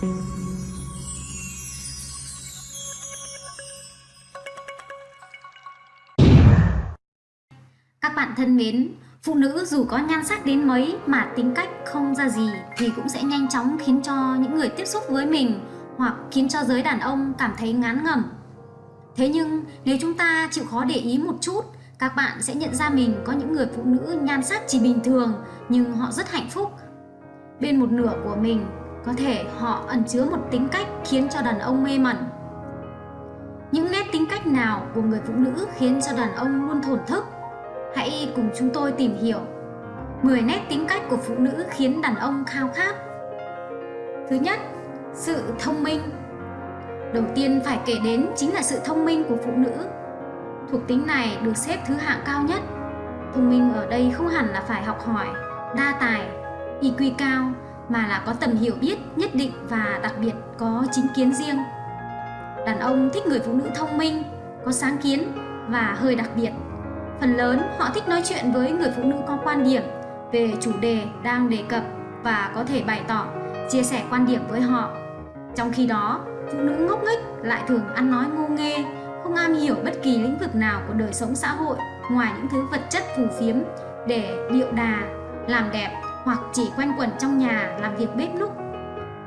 Các bạn thân mến, phụ nữ dù có nhan sắc đến mấy mà tính cách không ra gì thì cũng sẽ nhanh chóng khiến cho những người tiếp xúc với mình hoặc khiến cho giới đàn ông cảm thấy ngán ngẩm. Thế nhưng nếu chúng ta chịu khó để ý một chút, các bạn sẽ nhận ra mình có những người phụ nữ nhan sắc chỉ bình thường nhưng họ rất hạnh phúc. Bên một nửa của mình, có thể họ ẩn chứa một tính cách khiến cho đàn ông mê mẩn. Những nét tính cách nào của người phụ nữ khiến cho đàn ông luôn thổn thức? Hãy cùng chúng tôi tìm hiểu. 10 nét tính cách của phụ nữ khiến đàn ông khao khát. Thứ nhất, sự thông minh. Đầu tiên phải kể đến chính là sự thông minh của phụ nữ. Thuộc tính này được xếp thứ hạng cao nhất. Thông minh ở đây không hẳn là phải học hỏi, đa tài, IQ cao mà là có tầm hiểu biết nhất định và đặc biệt có chính kiến riêng Đàn ông thích người phụ nữ thông minh, có sáng kiến và hơi đặc biệt Phần lớn họ thích nói chuyện với người phụ nữ có quan điểm về chủ đề đang đề cập và có thể bày tỏ, chia sẻ quan điểm với họ. Trong khi đó, phụ nữ ngốc nghếch lại thường ăn nói ngu nghê, không am hiểu bất kỳ lĩnh vực nào của đời sống xã hội ngoài những thứ vật chất phù phiếm để điệu đà, làm đẹp hoặc chỉ quanh quẩn trong nhà làm việc bếp núc.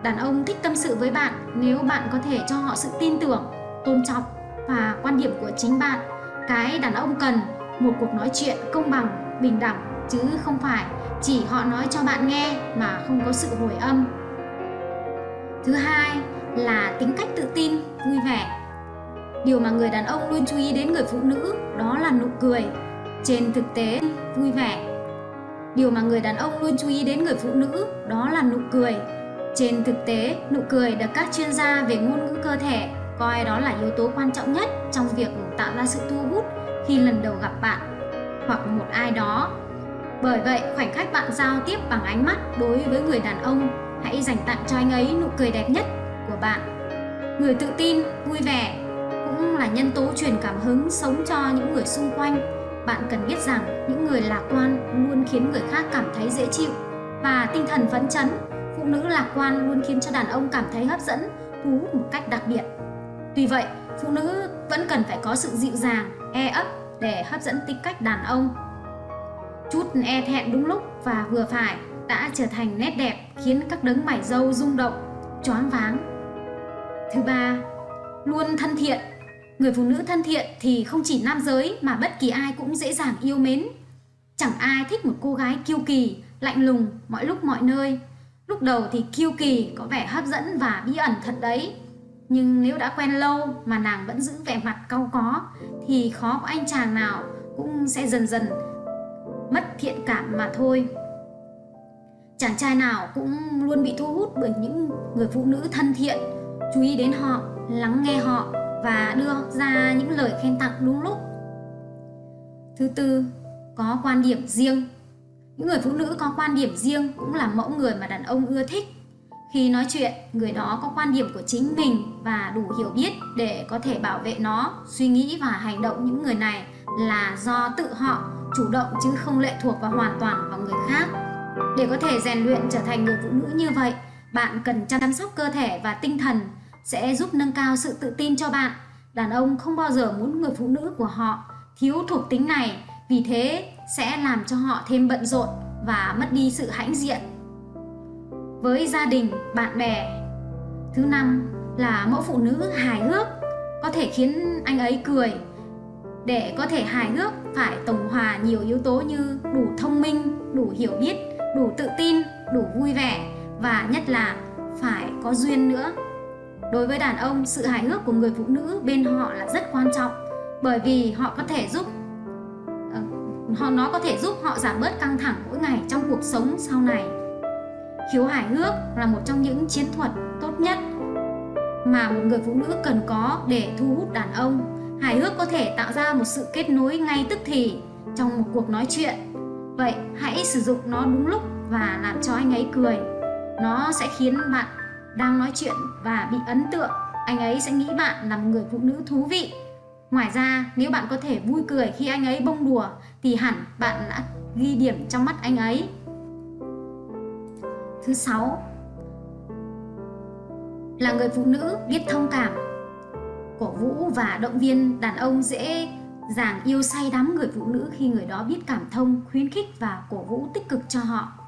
Đàn ông thích tâm sự với bạn nếu bạn có thể cho họ sự tin tưởng, tôn trọng và quan điểm của chính bạn. Cái đàn ông cần một cuộc nói chuyện công bằng, bình đẳng chứ không phải chỉ họ nói cho bạn nghe mà không có sự hồi âm. Thứ hai là tính cách tự tin, vui vẻ. Điều mà người đàn ông luôn chú ý đến người phụ nữ đó là nụ cười. Trên thực tế, vui vẻ. Điều mà người đàn ông luôn chú ý đến người phụ nữ đó là nụ cười. Trên thực tế, nụ cười được các chuyên gia về ngôn ngữ cơ thể coi đó là yếu tố quan trọng nhất trong việc tạo ra sự thu hút khi lần đầu gặp bạn hoặc một ai đó. Bởi vậy, khoảnh khắc bạn giao tiếp bằng ánh mắt đối với người đàn ông, hãy dành tặng cho anh ấy nụ cười đẹp nhất của bạn. Người tự tin, vui vẻ cũng là nhân tố truyền cảm hứng sống cho những người xung quanh. Bạn cần biết rằng những người lạc quan luôn khiến người khác cảm thấy dễ chịu và tinh thần phấn chấn. Phụ nữ lạc quan luôn khiến cho đàn ông cảm thấy hấp dẫn, thu hút một cách đặc biệt. Tuy vậy, phụ nữ vẫn cần phải có sự dịu dàng, e ấp để hấp dẫn tính cách đàn ông. Chút e thẹn đúng lúc và vừa phải đã trở thành nét đẹp khiến các đấng mải dâu rung động, choáng váng. Thứ ba, luôn thân thiện. Người phụ nữ thân thiện thì không chỉ nam giới mà bất kỳ ai cũng dễ dàng yêu mến. Chẳng ai thích một cô gái kiêu kỳ, lạnh lùng mọi lúc mọi nơi. Lúc đầu thì kiêu kỳ có vẻ hấp dẫn và bí ẩn thật đấy. Nhưng nếu đã quen lâu mà nàng vẫn giữ vẻ mặt cau có thì khó có anh chàng nào cũng sẽ dần dần mất thiện cảm mà thôi. Chàng trai nào cũng luôn bị thu hút bởi những người phụ nữ thân thiện, chú ý đến họ, lắng nghe họ và đưa ra những lời khen tặng đúng lúc. Thứ tư, có quan điểm riêng. Những người phụ nữ có quan điểm riêng cũng là mẫu người mà đàn ông ưa thích khi nói chuyện, người đó có quan điểm của chính mình và đủ hiểu biết để có thể bảo vệ nó, suy nghĩ và hành động những người này là do tự họ chủ động chứ không lệ thuộc và hoàn toàn vào người khác. Để có thể rèn luyện trở thành người phụ nữ như vậy, bạn cần chăm sóc cơ thể và tinh thần sẽ giúp nâng cao sự tự tin cho bạn. Đàn ông không bao giờ muốn người phụ nữ của họ thiếu thuộc tính này, vì thế sẽ làm cho họ thêm bận rộn và mất đi sự hãnh diện với gia đình, bạn bè. Thứ năm là mẫu phụ nữ hài hước, có thể khiến anh ấy cười. Để có thể hài hước phải tổng hòa nhiều yếu tố như đủ thông minh, đủ hiểu biết, đủ tự tin, đủ vui vẻ và nhất là phải có duyên nữa. Đối với đàn ông, sự hài hước của người phụ nữ bên họ là rất quan trọng bởi vì họ có thể giúp ờ, họ nó có thể giúp họ giảm bớt căng thẳng mỗi ngày trong cuộc sống sau này khiếu hài hước là một trong những chiến thuật tốt nhất mà một người phụ nữ cần có để thu hút đàn ông. Hài hước có thể tạo ra một sự kết nối ngay tức thì trong một cuộc nói chuyện. Vậy hãy sử dụng nó đúng lúc và làm cho anh ấy cười. Nó sẽ khiến bạn đang nói chuyện và bị ấn tượng. Anh ấy sẽ nghĩ bạn là một người phụ nữ thú vị. Ngoài ra, nếu bạn có thể vui cười khi anh ấy bông đùa thì hẳn bạn đã ghi điểm trong mắt anh ấy Thứ sáu là người phụ nữ biết thông cảm cổ vũ và động viên đàn ông dễ dàng yêu say đắm người phụ nữ khi người đó biết cảm thông khuyến khích và cổ vũ tích cực cho họ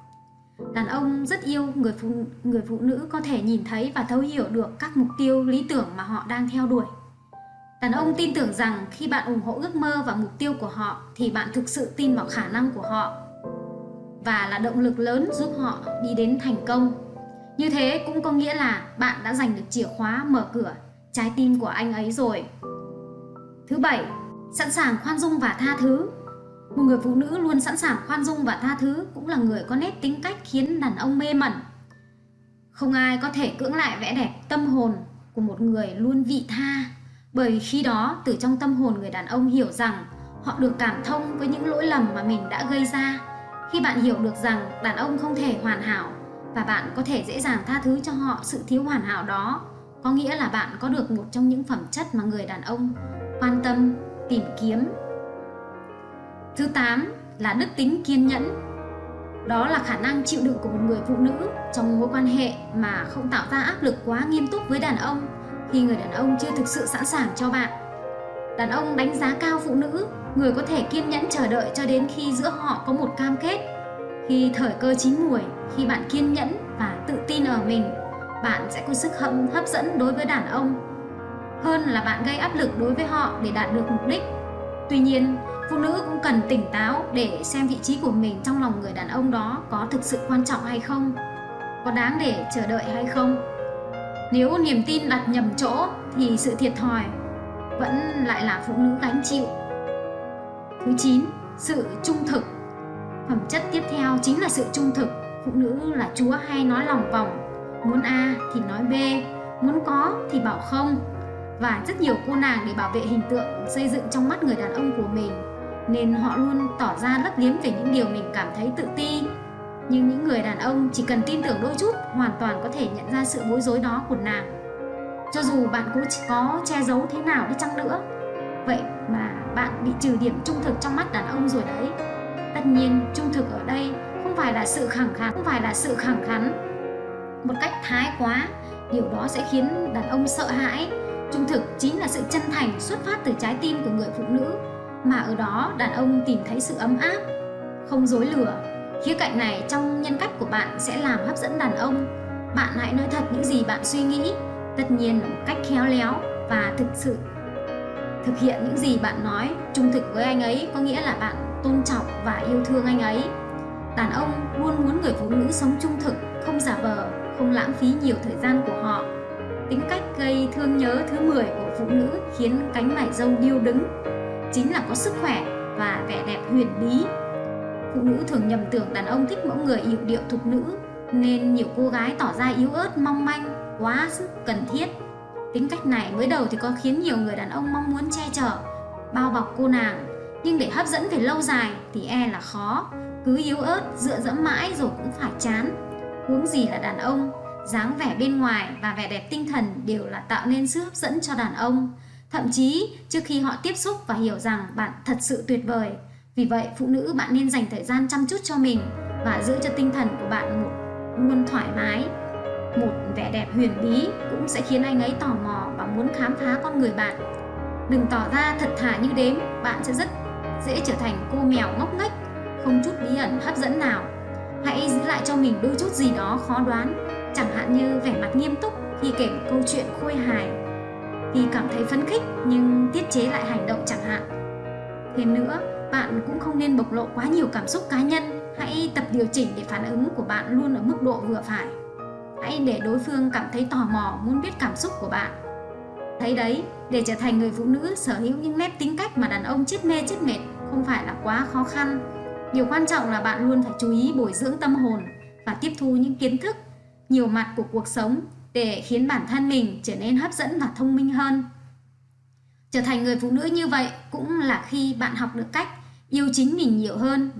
đàn ông rất yêu người phụ người phụ nữ có thể nhìn thấy và thấu hiểu được các mục tiêu, lý tưởng mà họ đang theo đuổi. Đàn ông tin tưởng rằng khi bạn ủng hộ ước mơ và mục tiêu của họ thì bạn thực sự tin vào khả năng của họ và là động lực lớn giúp họ đi đến thành công. Như thế cũng có nghĩa là bạn đã giành được chìa khóa mở cửa trái tim của anh ấy rồi. Thứ bảy, sẵn sàng khoan dung và tha thứ một người phụ nữ luôn sẵn sàng khoan dung và tha thứ cũng là người có nét tính cách khiến đàn ông mê mẩn. Không ai có thể cưỡng lại vẻ đẹp tâm hồn của một người luôn vị tha, bởi khi đó từ trong tâm hồn người đàn ông hiểu rằng họ được cảm thông với những lỗi lầm mà mình đã gây ra. Khi bạn hiểu được rằng đàn ông không thể hoàn hảo và bạn có thể dễ dàng tha thứ cho họ sự thiếu hoàn hảo đó, có nghĩa là bạn có được một trong những phẩm chất mà người đàn ông quan tâm, tìm kiếm Thứ 8 là đức tính kiên nhẫn. Đó là khả năng chịu đựng của một người phụ nữ trong mối quan hệ mà không tạo ra áp lực quá nghiêm túc với đàn ông khi người đàn ông chưa thực sự sẵn sàng cho bạn. Đàn ông đánh giá cao phụ nữ, người có thể kiên nhẫn chờ đợi cho đến khi giữa họ có một cam kết. Khi thời cơ chín muồi, khi bạn kiên nhẫn và tự tin ở mình, bạn sẽ có sức hấp, hấp dẫn đối với đàn ông hơn là bạn gây áp lực đối với họ để đạt được mục đích. Tuy nhiên, phụ nữ cũng cần tỉnh táo để xem vị trí của mình trong lòng người đàn ông đó có thực sự quan trọng hay không có đáng để chờ đợi hay không. Nếu niềm tin đặt nhầm chỗ thì sự thiệt thòi vẫn lại là phụ nữ gánh chịu. Thứ 9 sự trung thực. Phẩm chất tiếp theo chính là sự trung thực. Phụ nữ là chúa hay nói lòng vòng. Muốn a thì nói b muốn có thì bảo không và rất nhiều cô nàng để bảo vệ hình tượng, xây dựng trong mắt người đàn ông của mình. Nên họ luôn tỏ ra lấp liếm về những điều mình cảm thấy tự ti. Nhưng những người đàn ông chỉ cần tin tưởng đôi chút, hoàn toàn có thể nhận ra sự bối rối đó của nàng. Cho dù bạn cũng có che giấu thế nào đi chăng nữa, vậy mà bạn bị trừ điểm trung thực trong mắt đàn ông rồi đấy. Tất nhiên, trung thực ở đây không phải là sự khẳng khắn không phải là sự khẳng khắn. Một cách thái quá, điều đó sẽ khiến đàn ông sợ hãi trung thực chính là sự chân thành xuất phát từ trái tim của người phụ nữ mà ở đó đàn ông tìm thấy sự ấm áp, không dối lừa. Khía cạnh này trong nhân cách của bạn sẽ làm hấp dẫn đàn ông. Bạn hãy nói thật những gì bạn suy nghĩ, tất nhiên một cách khéo léo và thực sự thực hiện những gì bạn nói trung thực với anh ấy có nghĩa là bạn tôn trọng và yêu thương anh ấy đàn ông luôn muốn người phụ nữ sống trung thực không giả vờ không lãng phí nhiều thời gian của họ tính cách gây thương nhớ thứ 10 của phụ nữ khiến cánh mải dâu điêu đứng chính là có sức khỏe và vẻ đẹp huyền bí. Phụ nữ thường nhầm tưởng đàn ông thích mẫu người yểu điệu thục nữ nên nhiều cô gái tỏ ra yếu ớt mong manh, quá sức cần thiết. Tính cách này mới đầu thì có khiến nhiều người đàn ông mong muốn che chở, bao bọc cô nàng nhưng để hấp dẫn về lâu dài thì e là khó cứ yếu ớt dựa dẫm mãi rồi cũng phải chán huống gì là đàn ông dáng vẻ bên ngoài và vẻ đẹp tinh thần đều là tạo nên sức hấp dẫn cho đàn ông Thậm chí trước khi họ tiếp xúc và hiểu rằng bạn thật sự tuyệt vời. Vì vậy, phụ nữ bạn nên dành thời gian chăm chút cho mình và giữ cho tinh thần của bạn một luôn thoải mái. Một vẻ đẹp huyền bí cũng sẽ khiến anh ấy tò mò và muốn khám phá con người bạn. Đừng tỏ ra thật thà như đếm, bạn sẽ rất dễ trở thành cô mèo ngốc nghếch, không chút bí ẩn hấp dẫn nào. Hãy giữ lại cho mình đôi chút gì đó khó đoán, chẳng hạn như vẻ mặt nghiêm túc khi kể một câu chuyện khôi hài vì cảm thấy phấn khích nhưng tiết chế lại hành động chẳng hạn. Thêm nữa, bạn cũng không nên bộc lộ quá nhiều cảm xúc cá nhân, hãy tập điều chỉnh để phản ứng của bạn luôn ở mức độ vừa phải. Hãy để đối phương cảm thấy tò mò muốn biết cảm xúc của bạn. Thấy đấy, để trở thành người phụ nữ sở hữu những nét tính cách mà đàn ông chết mê chết mệt không phải là quá khó khăn. Điều quan trọng là bạn luôn phải chú ý bồi dưỡng tâm hồn và tiếp thu những kiến thức nhiều mặt của cuộc sống để khiến bản thân mình trở nên hấp dẫn và thông minh hơn. Trở thành người phụ nữ như vậy cũng là khi bạn học được cách yêu chính mình nhiều hơn.